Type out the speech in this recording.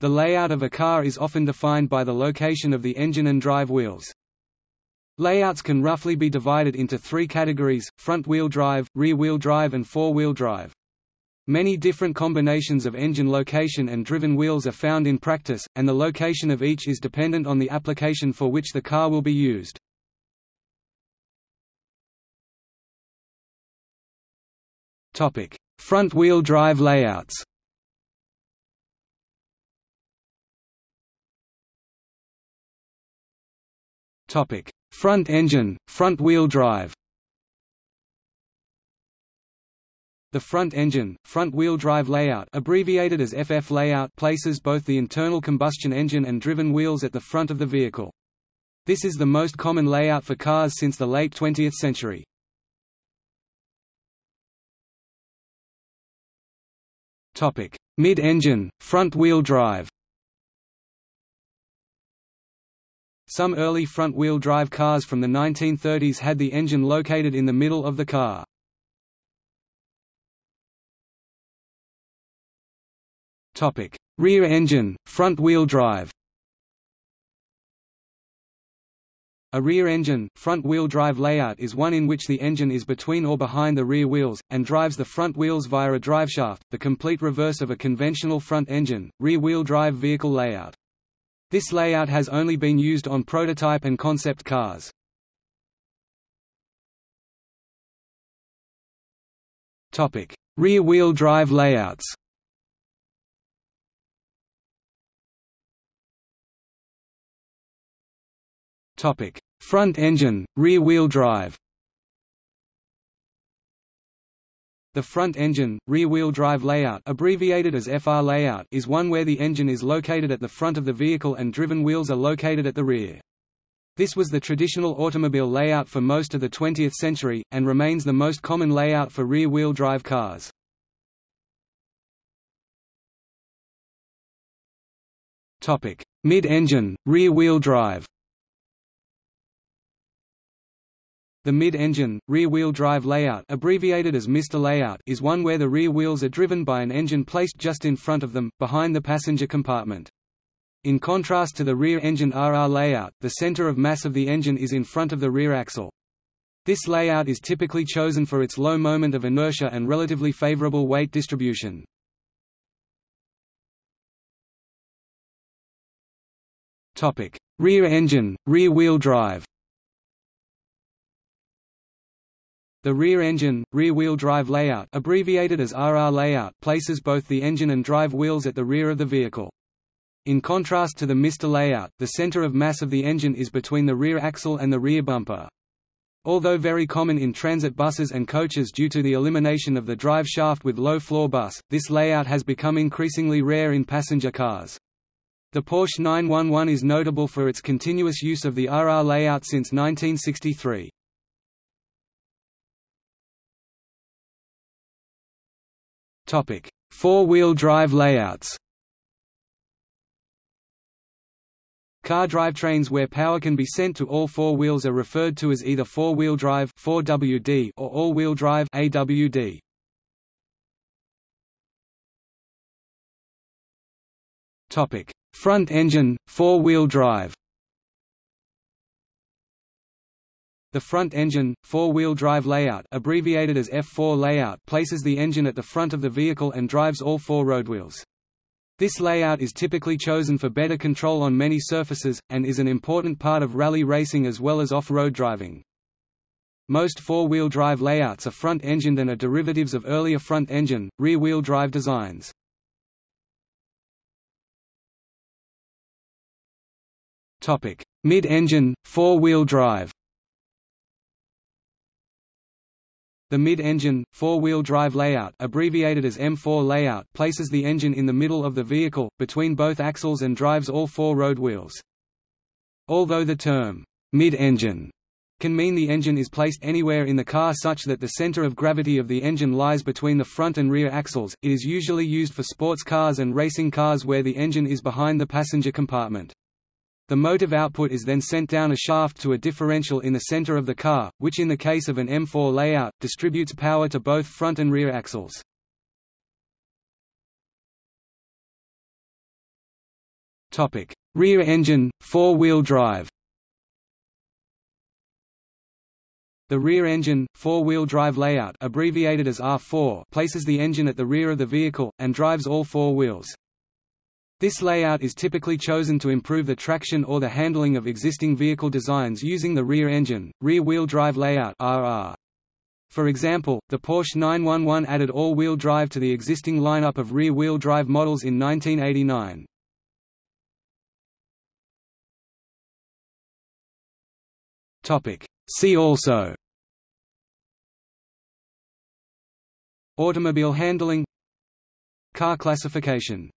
The layout of a car is often defined by the location of the engine and drive wheels. Layouts can roughly be divided into three categories, front-wheel drive, rear-wheel drive and four-wheel drive. Many different combinations of engine location and driven wheels are found in practice, and the location of each is dependent on the application for which the car will be used. Front-wheel drive layouts Topic: Front engine, front-wheel drive. The front engine, front-wheel drive layout, abbreviated as FF layout, places both the internal combustion engine and driven wheels at the front of the vehicle. This is the most common layout for cars since the late 20th century. Mid-engine, front-wheel drive. Some early front-wheel drive cars from the 1930s had the engine located in the middle of the car. Rear engine, front-wheel drive A rear engine, front-wheel drive layout is one in which the engine is between or behind the rear wheels, and drives the front wheels via a driveshaft, the complete reverse of a conventional front engine, rear-wheel drive vehicle layout. This layout has only been used on prototype and concept cars. Rear-wheel drive layouts. Front engine, rear-wheel drive The front engine, rear-wheel drive layout abbreviated as FR layout is one where the engine is located at the front of the vehicle and driven wheels are located at the rear. This was the traditional automobile layout for most of the 20th century, and remains the most common layout for rear-wheel drive cars. Mid-engine, rear-wheel drive The mid-engine, rear-wheel drive layout abbreviated as MR layout is one where the rear wheels are driven by an engine placed just in front of them, behind the passenger compartment. In contrast to the rear-engine RR layout, the center of mass of the engine is in front of the rear axle. This layout is typically chosen for its low moment of inertia and relatively favorable weight distribution. Rear engine, rear-wheel drive The rear engine, rear-wheel drive layout abbreviated as RR layout places both the engine and drive wheels at the rear of the vehicle. In contrast to the MR layout, the center of mass of the engine is between the rear axle and the rear bumper. Although very common in transit buses and coaches due to the elimination of the drive shaft with low-floor bus, this layout has become increasingly rare in passenger cars. The Porsche 911 is notable for its continuous use of the RR layout since 1963. Four-wheel drive layouts. Car drivetrains where power can be sent to all four wheels are referred to as either four-wheel drive 4WD or all-wheel drive AWD. Topic: Front engine, four-wheel drive. The front engine, four-wheel drive layout abbreviated as F4 layout places the engine at the front of the vehicle and drives all four roadwheels. This layout is typically chosen for better control on many surfaces, and is an important part of rally racing as well as off-road driving. Most four-wheel drive layouts are front-engined and are derivatives of earlier front-engine, rear-wheel drive designs. Mid-engine, four-wheel drive The mid-engine, four-wheel drive layout abbreviated as M4 layout places the engine in the middle of the vehicle, between both axles and drives all four road wheels. Although the term, mid-engine, can mean the engine is placed anywhere in the car such that the center of gravity of the engine lies between the front and rear axles, it is usually used for sports cars and racing cars where the engine is behind the passenger compartment. The motive output is then sent down a shaft to a differential in the center of the car, which in the case of an M4 layout, distributes power to both front and rear axles. Rear engine, four-wheel drive. The rear engine, four-wheel drive layout abbreviated as R4 places the engine at the rear of the vehicle, and drives all four wheels. This layout is typically chosen to improve the traction or the handling of existing vehicle designs using the rear engine, rear-wheel drive layout. For example, the Porsche 911 added all-wheel drive to the existing lineup of rear-wheel drive models in 1989. See also Automobile handling Car classification